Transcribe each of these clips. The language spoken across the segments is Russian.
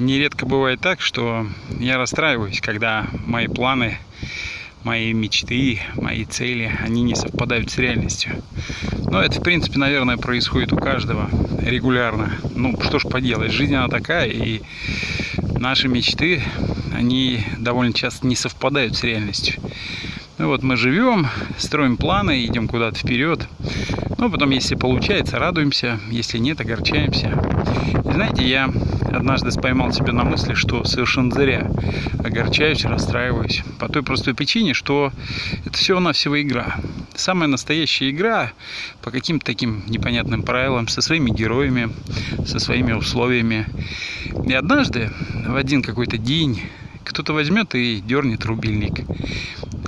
Нередко бывает так, что я расстраиваюсь, когда мои планы, мои мечты, мои цели, они не совпадают с реальностью. Но это, в принципе, наверное, происходит у каждого регулярно. Ну, что ж поделать, жизнь она такая, и наши мечты, они довольно часто не совпадают с реальностью. Ну вот мы живем, строим планы, идем куда-то вперед. Ну, потом, если получается, радуемся, если нет, огорчаемся. И знаете, я однажды поймал себя на мысли, что совершенно зря огорчаюсь, расстраиваюсь. По той простой причине, что это всего-навсего игра. Самая настоящая игра по каким-то таким непонятным правилам, со своими героями, со своими условиями. И однажды, в один какой-то день, кто-то возьмет и дернет рубильник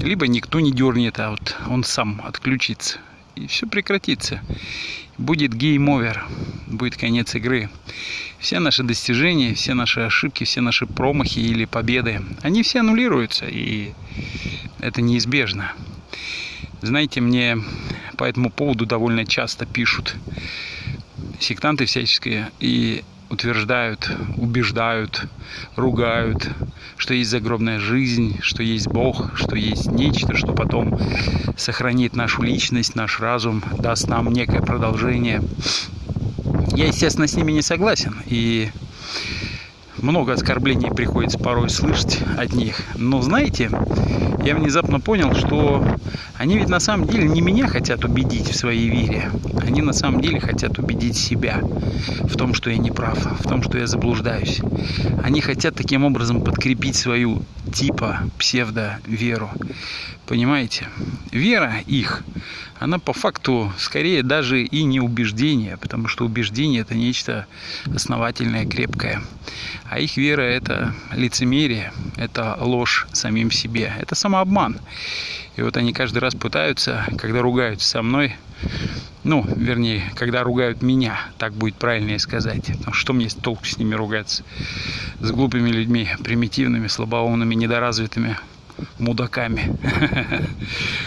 либо никто не дернет, а вот он сам отключится. И все прекратится. Будет game over, будет конец игры. Все наши достижения, все наши ошибки, все наши промахи или победы, они все аннулируются, и это неизбежно. Знаете, мне по этому поводу довольно часто пишут сектанты всяческие, и утверждают, убеждают, ругают, что есть загробная жизнь, что есть Бог, что есть нечто, что потом сохранит нашу личность, наш разум, даст нам некое продолжение. Я, естественно, с ними не согласен. И много оскорблений приходится порой слышать от них. Но знаете, я внезапно понял, что они ведь на самом деле не меня хотят убедить в своей вере. Они на самом деле хотят убедить себя в том, что я не прав, в том, что я заблуждаюсь. Они хотят таким образом подкрепить свою типа псевдо-веру. Понимаете? Вера их, она по факту скорее даже и не убеждение, потому что убеждение это нечто основательное, крепкое. А их вера это лицемерие, это ложь самим себе, это самообман. И вот они каждый раз пытаются, когда ругаются со мной, ну, вернее, когда ругают меня, так будет правильнее сказать. Что мне толку с ними ругаться? С глупыми людьми, примитивными, слабоумными, недоразвитыми мудаками.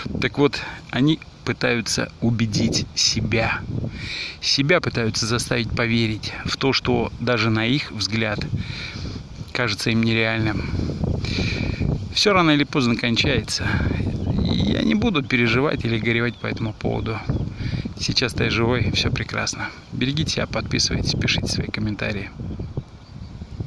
Так вот, они пытаются убедить себя. Себя пытаются заставить поверить в то, что даже на их взгляд кажется им нереальным. Все рано или поздно кончается. Я не буду переживать или горевать по этому поводу. Сейчас-то я живой, все прекрасно. Берегите себя, подписывайтесь, пишите свои комментарии.